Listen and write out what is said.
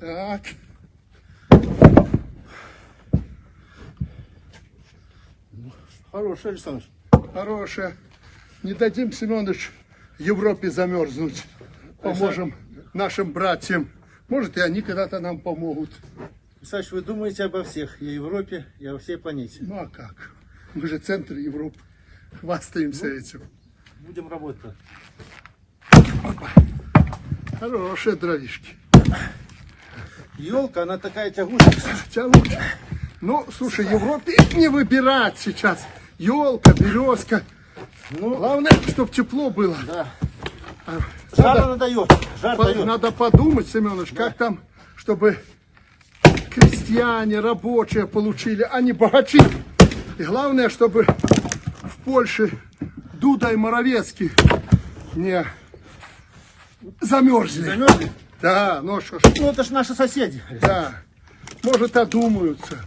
Так. Хороший, Александр. Хорошая. Не дадим, Семенович, Европе замерзнуть. Поможем нашим братьям. Может, и они когда-то нам помогут. Александр, вы думаете обо всех, и о Европе, и о всей планете. Ну а как? Мы же центр Европы. Хвастаемся этим. Будем работать. Хорошие дровишки. Елка, она такая тягучая. Тянут. Ну, слушай, Европе не выбирать сейчас. Елка, березка. Ну, Главное, чтобы тепло было. да. А, Жар Надо, она дает. Жар по- дает. надо подумать, Семенович, как там, чтобы крестьяне, рабочие получили, а не богачи. И главное, чтобы в Польше Дуда и Моровецкий не замерзли. Замерзли? Да, ну что ж, Ну, это ж наши соседи. да. Может, одумаются.